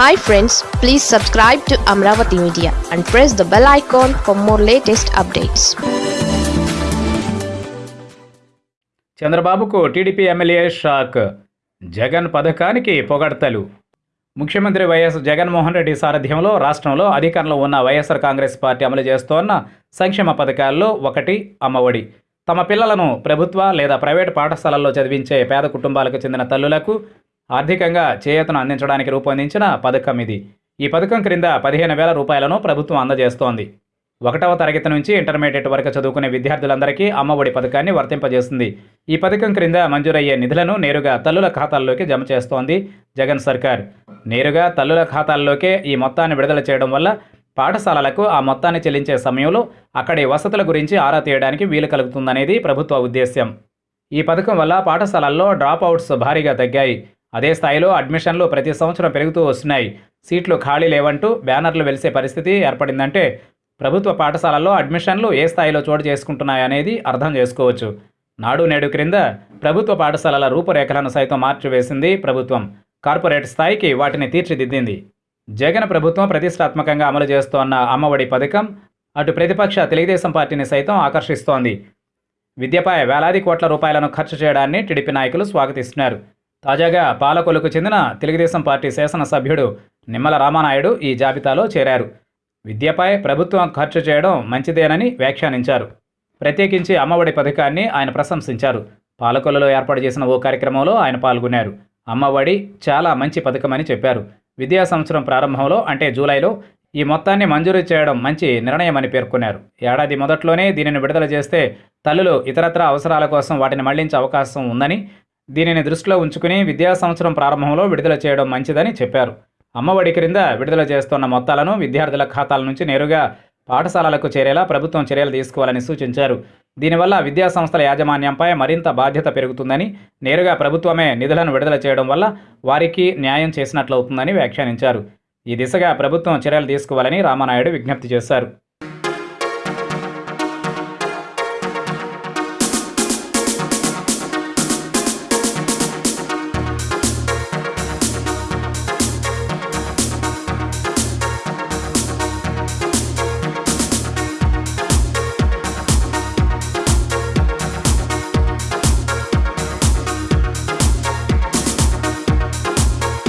Hi friends please subscribe to Amaravati media and press the bell icon for more latest updates చంద్రబాబుకు TDP MLA shock. Jagan పథకానికి పొగడ్తలు. ముఖ్యమంత్రి YS Jaganmohan Reddy సారథ్యంలో రాష్ట్రంలో అధికారంలో ఉన్న వైఎస్ఆర్ కాంగ్రెస్ పార్టీ అమలు చేస్తోన్న సంక్షేమ పథకాల్లో ఒకటి అమ్మఒడి. తమ పిల్లలను ప్రభుత్వ లేదా ప్రైవేటు పాఠశాలల్లో చదివించే పేద కుటుంబాలకు చెందిన తల్లులకు ఆర్థికంగా చేయూతను అందించడానికి రూపొందించిన పథకం ఇది. ఈ పథకం క్రింద పదిహేను వేల రూపాయలను ప్రభుత్వం అందజేస్తోంది. ఒకటవ తరగతి నుంచి ఇంటర్మీడియట్ వరకు చదువుకునే విద్యార్థులందరికీ అమ్మఒడి పథకాన్ని వర్తింపజేస్తుంది ఈ పథకం క్రింద మంజూరయ్యే నిధులను నేరుగా తల్లుల ఖాతాల్లోకి జమ చేస్తోంది జగన్ సర్కార్. నేరుగా తల్లుల ఖాతాల్లోకే ఈ మొత్తాన్ని విడుదల చేయడం వల్ల పాఠశాలలకు ఆ మొత్తాన్ని చెల్లించే సమయంలో అక్కడి వసతుల గురించి ఆరా తీయడానికి వీలు కలుగుతుందనేది ప్రభుత్వ ఉద్దేశ్యం. ఈ పథకం వల్ల పాఠశాలల్లో డ్రాప్ అవుట్స్ భారీగా తగ్గాయి. అదే స్థాయిలో అడ్మిషన్లు ప్రతి సంవత్సరం పెరుగుతూ వస్తున్నాయి. సీట్లు ఖాళీ లేవంటూ బ్యానర్లు వెలిసే పరిస్థితి ఏర్పడిందంటే ప్రభుత్వ పాఠశాలల్లో అడ్మిషన్లు ఏ స్థాయిలో చోటు చేసుకుంటున్నాయనేది అర్థం చేసుకోవచ్చు. నాడు నేడు క్రింద ప్రభుత్వ పాఠశాలల రూపురేఖలను సైతం మార్చివేసింది ప్రభుత్వం. కార్పొరేట్ స్థాయికి వాటిని తీర్చిదిద్దింది. జగన్ ప్రభుత్వం ప్రతిష్టాత్మకంగా అమలు చేస్తోన్న అమ్మఒడి పథకం అటు ప్రతిపక్ష తెలుగుదేశం పార్టీని సైతం ఆకర్షిస్తోంది. విద్యపై వేలాది కోట్ల రూపాయలను ఖర్చు చేయడాన్ని టీడీపీ నాయకులు స్వాగతిస్తున్నారు. తాజాగా పాలకొలకు చెందిన తెలుగుదేశం పార్టీ శాసనసభ్యుడు నిమ్మల రామానాయుడు ఈ జాబితాలో చేరారు. విద్యపై ప్రభుత్వం ఖర్చు చేయడం మంచిదేనని వ్యాఖ్యానించారు. ప్రత్యేకించి అమ్మఒడి పథకాన్ని ఆయన ప్రశంసించారు. పాలకొల్లులో ఏర్పాటు చేసిన ఓ కార్యక్రమంలో ఆయన పాల్గొన్నారు. అమ్మఒడి చాలా మంచి పథకమని చెప్పారు. విద్యా సంవత్సరం ప్రారంభంలో అంటే జూలైలో ఈ మొత్తాన్ని మంజూరు చేయడం మంచి నిర్ణయమని పేర్కొన్నారు. ఏడాది మొదట్లోనే దీనిని విడుదల చేస్తే తల్లులు ఇతరత్ర అవసరాల కోసం వాటిని మళ్ళించే అవకాశం ఉందని దీనిని దృష్టిలో ఉంచుకుని విద్యా సంవత్సరం ప్రారంభంలో విడుదల చేయడం మంచిదని చెప్పారు. అమ్మఒడి క్రింద విడుదల చేస్తున్న మొత్తాలను విద్యార్థుల ఖాతాల నుంచి నేరుగా పాఠశాలలకు చేరేలా ప్రభుత్వం చర్యలు తీసుకోవాలని సూచించారు. దీనివల్ల విద్యా సంస్థల యాజమాన్యంపై మరింత బాధ్యత పెరుగుతుందని నేరుగా ప్రభుత్వమే నిధులను విడుదల చేయడం వల్ల వారికి న్యాయం చేసినట్లవుతుందని వ్యాఖ్యానించారు. ఈ దిశగా ప్రభుత్వం చర్యలు తీసుకోవాలని రామానాయుడు విజ్ఞప్తి చేశారు.